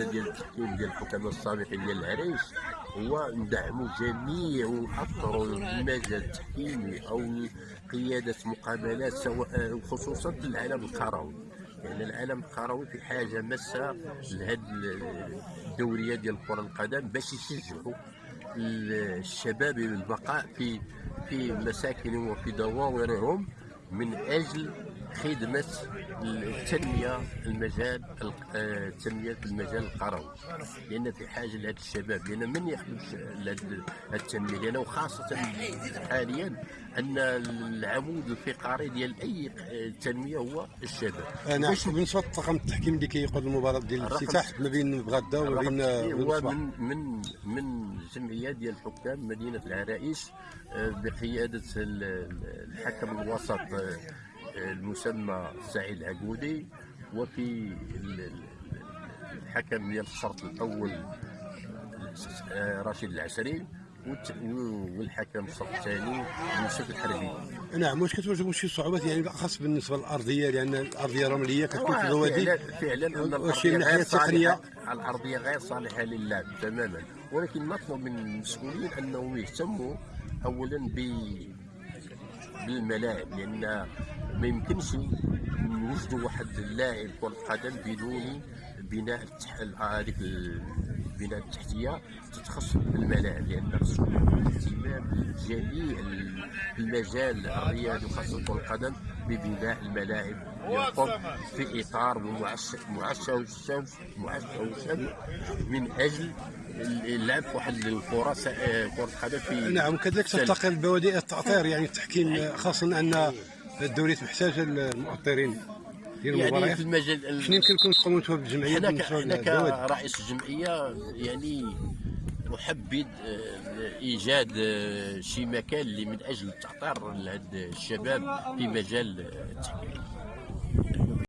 القياده ديال التحكيم ديال الحكام السابقين ديال العريش هو ندعموا جميع ونأطروا المجال التحكيمي أو قيادة مقابلات سواء خصوصا في العالم القروي لأن العالم القروي في حاجة ماسة لهذه الدورية ديال كرة القدم باش يشجعوا الشباب البقاء في في مساكنهم وفي دواورهم من أجل خدمة التنمية المجال آه، تنمية المجال القروي. لأن في حاجة لهذا الشباب لأن من يخدم التنمية لأن وخاصه حاليا أن العمود الفقري ديال أي تنمية هو الشباب. نعم بالنسبة للطاقم التحكيم اللي كيقود المباراه ديال الافتتاح ما بين بغدا وما بين هو من من من جمعية ديال حكام مدينة العرائش آه، بقيادة الحكم الوسط. المسمى سعيد العقودي وفي الحكم ديال الشرط الأول آه، رشيد العسري والحكم الشرط الثاني يوسف الحربي. نعم واش كتواجهوا شي صعوبات يعني بالأخص بالنسبة للأرضية؟ لأن الأرضية الرملية كتكون في البوادي فعلا فعلا أن الأرضية غير صالحه الأرضية غير صالحة للعب تماما. ولكن نطلب من المسؤولين أنهم يهتموا اولا ب بالملاعب لأن ما يمكنش نوجدوا واحد اللاعب كرة قدم بدون بناء هذيك البناء التحتية تتخصص بالملاعب لأن خصو اهتمام جميع المجال الرياضي وخاصة كرة القدم ببناء الملاعب يقوم في إطار معشى والشمس معشى من أجل اللعب في واحد الفرص كرة القدم في نعم كذلك تلتقي البوادئ التاطير يعني التحكيم خاصة أن الدوري محتاجه المؤطرين ديال المباريات. يعني في المجال شنو يمكن لكم تقوموا أنتم بالجمعيه حنا كرئيس الجمعية يعني احبذ إيجاد شي مكان اللي من أجل تعطير لهاد الشباب في مجال التحكيم.